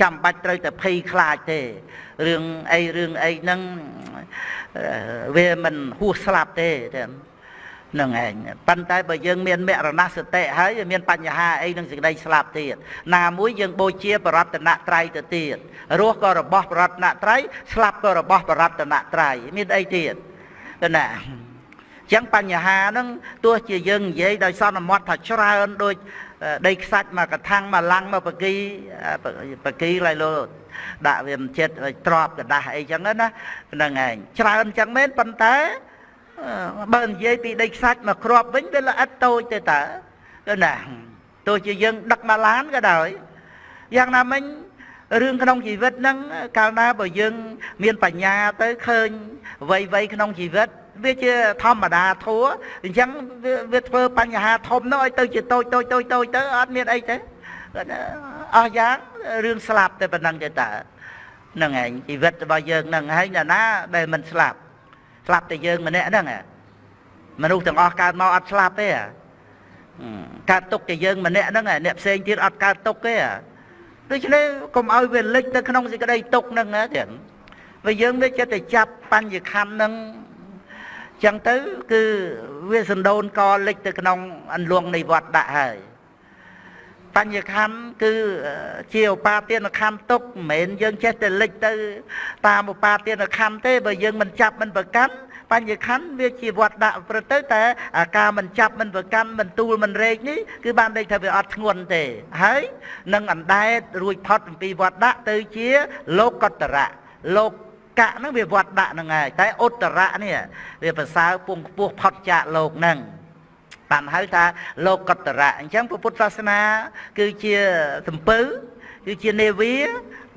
Speaker 1: ចាំបាច់ត្រូវតែភ័យខ្លាចទេរឿងអីរឿងអីហ្នឹងវាមិនហួសស្លាប់ទេនឹងឯងប៉ុន្តែបើយើងមានមរណសតិហើយមានបញ្ហាអីនឹងសេចក្តីស្លាប់ទៀតណាមួយយើងបូជាបរតនត្រ័យទៅទៀតរស់ក៏របស់បរតនត្រ័យស្លាប់ក៏របស់បរតនត្រ័យមានអីទៀតទៅណា ចឹងបញ្ហាហ្នឹងទោះជាយើងនិយាយដោយសន្មត់ថាច្រើនដូចដីខ្សាច់មកកថាំងមកឡាំងមកបកីបកីឡៃលោដាក់វាមិនចិត្តទ្របกระដាស់អីចឹងណាហ្នឹងឯងច្រើនចឹងមែនប៉ុន្តែបើនិយាយពីដីខ្សាច់មកគ្រាប់វិញវាល្អិតតូចទេតើគឺណាទោះជាយើងដឹកមកឡានក៏ដោយយ៉ាងណាមិញរឿងក្នុងជីវិតហ្នឹងកាលណាបើយើងមានបញ្ញាទៅឃើញអ្វីៗក្នុងជីវិត វាជាធម្មតាធัวអញ្ចឹងវាធ្វើបញ្ហាធំនោះឲ្យទៅជាតូចតូចតូចតូចទៅអត់មានអីទេអស់យ៉ាងរឿងស្លាប់តែប៉ុណ្ណឹងទេតើហ្នឹងឯងជីវិតរបស់យើងហ្នឹងហើយណាណាដែលមិនស្លាប់ស្លាប់តែយើងម្នាក់ហ្នឹងមនុស្សទាំងអស់កើតមកអត់ស្លាប់ទេកើតទុកតែយើងម្នាក់ហ្នឹងអ្នកផ្សេងទៀតអត់កើតទុកទេដូច្នេះកុំឲ្យវាលិចទៅក្នុងសេចក្តីទុកហ្នឹងណាទៀតបើយើងវាចិត្តតែចាប់បញ្ញខណ្ឌហ្នឹង ចឹងទៅគឺវាសណ្ដូនកលិចទៅក្នុងអន្លង់នៃវត្តដាក់ហើយបញ្ញខណ្ឌគឺជាឧបាទានខណ្ឌទុកមិនមែនយើងចេះតែលិចទៅតាមឧបាទានខណ្ឌទេបើយើងមិនចាប់មិនប្រកាន់បញ្ញខណ្ឌវាជាវត្តដាក់ប្រទៅតែការមិនចាប់មិនប្រកាន់មិនទូលមិនរែកនេះគឺបានន័យថាវាអត់ធ្ងន់ទេហើយនឹងអណ្ដែតរួចផុតអំពីវត្តដាក់ទៅជាលោកតរៈលោក កៈហ្នឹងវាវត្តដាក់ហ្នឹងហើយតែឧត្តរៈនេះវាប្រសើរពងខ្ពស់ផុតចាកលោកហ្នឹងបានហៅថាលោកកតរៈអញ្ចឹងពុទ្ធសាសនា គឺជាសំពៅគឺជានេវា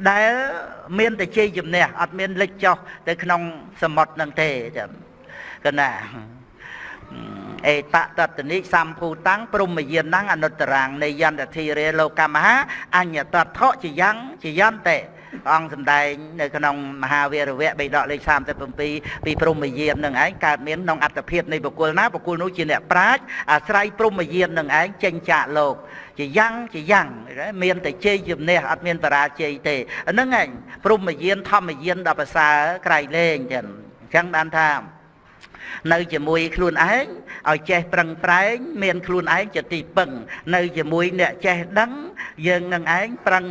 Speaker 1: ដែលមានតែជ័យជំនះអត់មានលិចចុះទៅក្នុងសមុទ្រនឹងទេចាំកណាអេតតតនិសម្ភូតាំងព្រមយានណងអនុត្តរាងនៃយន្តធិរេលោកមហាអញ្ញតថោជាយ៉ាងជាយន្តេព្រះ អង្គសម្ដែងនៅក្នុងមហាវីរវៈបេដកលេខ37ពីព្រមយាននឹងឯងកើតមានក្នុងអត្តភាពនៃបុគ្គលណាបុគ្គលនោះជាអ្នកប្រាជ្ញអាស្រ័យព្រមយាននឹងឯងចេញចាកលោកជាយ៉ាងជាយ៉ាងមានតែជ័យជំនះអត់មានបរាជ័យទេហ្នឹងឯងព្រមយានធម្មយានដល់ប្រសើរក្រៃលែងចឹងអញ្ចឹងបានថា នៅជាមួយខ្លួនឯងឲ្យចេះប្រឹងប្រែងមានខ្លួនឯងជាទីពឹង នៅជាមួយអ្នកចេះដឹង យើងនឹងឯងប្រឹង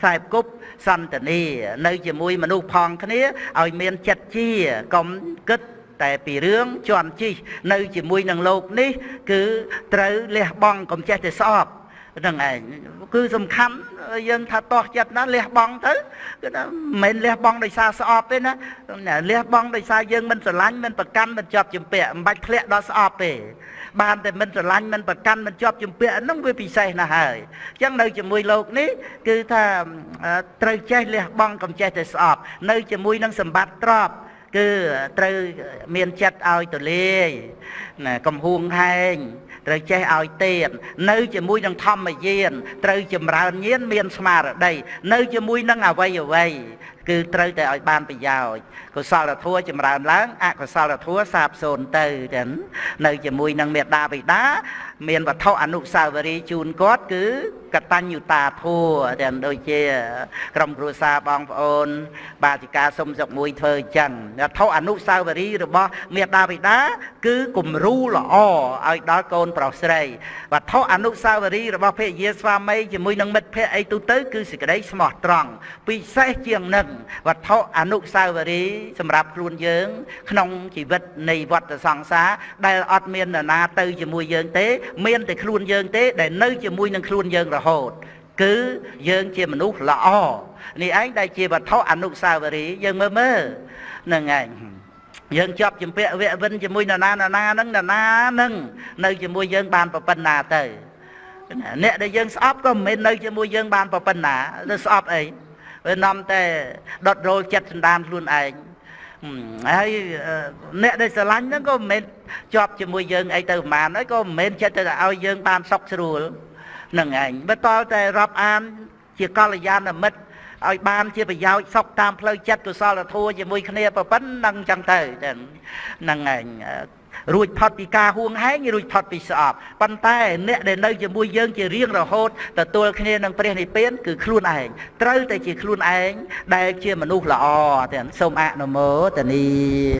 Speaker 1: ខ្សែគប់សន្តានីនៅជាមួយមនុស្សផងគ្នាឲ្យមានចិត្តជាកុំគិតតែពីរឿងជន់ជីកនៅជាមួយនឹងលោកនេះ គឺត្រូវលះបង់កុំចេះតែស្អប់ ហ្នឹងឯងគឺសំខាន់យើងថាតោះចិត្តណាលះបង់ទៅគឺថាមិនមែនលះបង់ដោយសារស្អប់ទេណាលះបង់ដោយសារយើងមិនស្រឡាញ់មិនប្រកាន់មិនជាប់ជំពាក់មិនបាច់ធ្លាក់ដល់ស្អប់ទេបានតែមិនស្រឡាញ់មិនប្រកាន់មិនជាប់ជំពាក់ហ្នឹងវាពិសេសណាស់ហើយអញ្ចឹងនៅជាមួយលោកនេះគឺថាត្រូវចេះលះបង់កុំចេះតែស្អប់នៅជាមួយនឹងសម្បត្តិទ្រព្យគឺត្រូវមានចិត្តឲ្យទលាយណាកំហួងហែង ត្រូវចេះឲ្យទៀតនៅជាមួយនឹងធម្មយានត្រូវចម្រើនញាណមានស្មារតីនៅជាមួយនឹងអវ័យអវ័យគឺត្រូវតែឲ្យបានប្រយោជន៍កុសលធម៌ចម្រើនឡើងអកុសលធម៌សាបសូន្យទៅចឹងនៅជាមួយនឹងមេត្តាបិតាមានវត្ថុអនុស្សាវរីយ៍ជូនគាត់គឺ កតញ្ញុតាធัวទាំងដូចជា ក្រុមគ្រួសារបងប្អូន បាតិកាសុំសុកមួយធ្វើអញ្ចឹងវត្ថុអនុស្សាវរីយ៍របស់មេដាបិតាគឺគំរូល្អឲ្យដល់កូនប្រុសស្រីវត្ថុអនុស្សាវរីយ៍របស់ភរិយាស្វាមីជាមួយនឹងមិត្តភ័ក្តិអីទូទៅគឺសេចក្តីស្មោះត្រង់ពិសេសជាងនឹងវត្ថុអនុស្សាវរីយ៍សម្រាប់ខ្លួនយើង ក្នុងជីវិតនៃវដ្តសង្សារដែលអត់មាននរណាទៅជាមួយយើងទេ មានតែខ្លួនយើងទេ ដែលនៅជាមួយនឹងខ្លួនយើងរហូត គឺយើងជាមនុស្សល្អនេះឯងដែលជាវត្ថុអនុស្សាវរីយ៍យើងមើលមើលនឹងឯងយើងជាប់ជំពាក់វគ្គវិនជាមួយនរណានរណាហ្នឹងនរណាហ្នឹងនៅជាមួយយើងបានប្រពន្ធណាទៅអ្នកដែលយើងស្អប់ក៏មិនមែននៅជាមួយយើងបានប្រពន្ធណាទៅស្អប់អីវានាំតែដុតរោលចិត្តសន្តានខ្លួនឯងហើយអ្នកដែលស្រឡាញ់ហ្នឹងក៏មិនមែនជាប់ជាមួយយើងអីទៅប្រហែលហើយក៏មិនមែនចិត្តទៅឲ្យយើងបានសុខស្រួល នឹងឯងបើតតែរាប់អាន ជាកល្យាណមិត្តឲ្យបានជាប្រយោជន៍សុខតាមផ្លូវចិត្តកុសលធម៌ជាមួយគ្នាប្រពន្ធនឹងចឹងទៅហ្នឹងឯងរួចផុតពីការហួងហែងរួចផុតពីស្អប់ប៉ុន្តែអ្នកដែលនៅជាមួយយើងជារៀងរហូតទទួលគ្នានឹងព្រះនិព្វានគឺខ្លួនឯងត្រូវតែជាខ្លួនឯងដែលជាមនុស្សល្អទាំងសូមអនុមោទនី